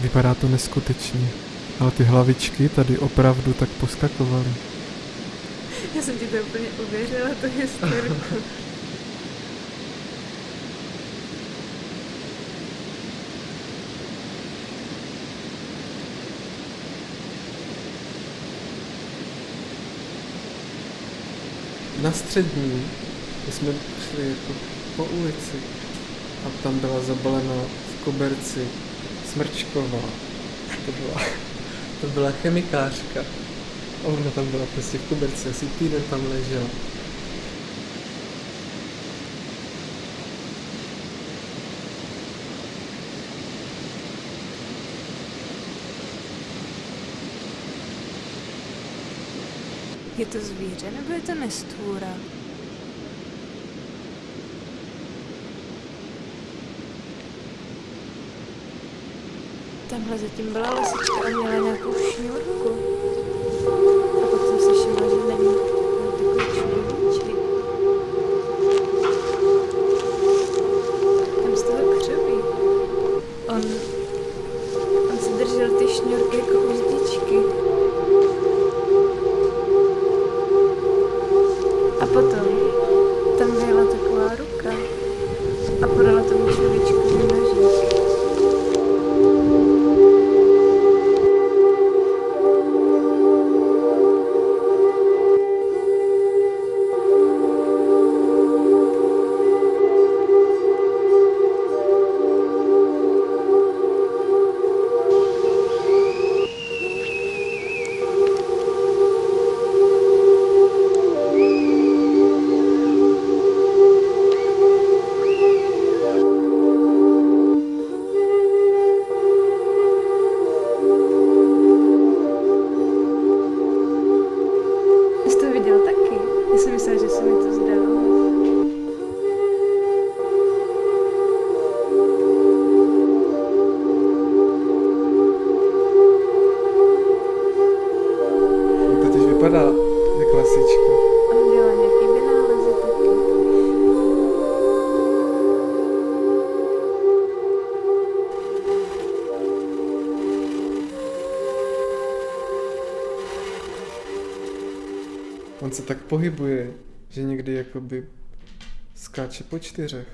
Vypadá to neskutečně, ale ty hlavičky tady opravdu tak poskakovaly. Já jsem ti to úplně uvěřila, to historku. Na střední jsme šli jako po ulici a tam byla zabalena v koberci smrčková. To byla, to byla chemikářka. A ona tam byla prostě v koberci, asi týden tam ležela. Je to zvíře nebo je to nestvůra? Tamhle zatím byla lisička a měla nějakou šňůrku. A pak jsem si všimla, že není takový čluníček. Tam z toho křoví. On, on si držel ty šňůrky jako uzdičky. A potom On se tak pohybuje, že někdy jakoby skáče po čtyřech.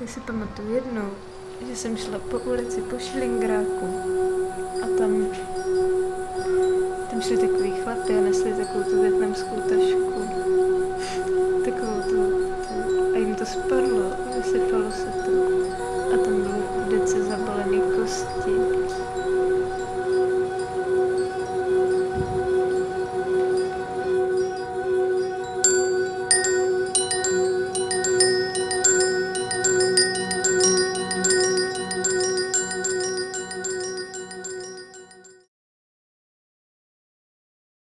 Já si pamatuju jednou, že jsem šla po ulici po Šlingráku a tam, tam šli takový chlapy a nesli takovou tu větnamskou tašku